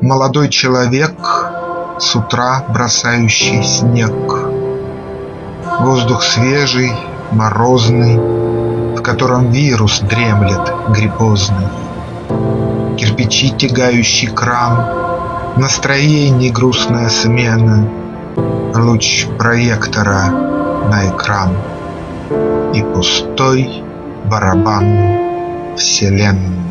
Молодой человек, с утра бросающий снег. Воздух свежий, морозный, В котором вирус дремлет гриппозный. Кирпичи, тягающий кран, Настроений грустная смена, Луч проектора на экран И пустой барабан вселенной.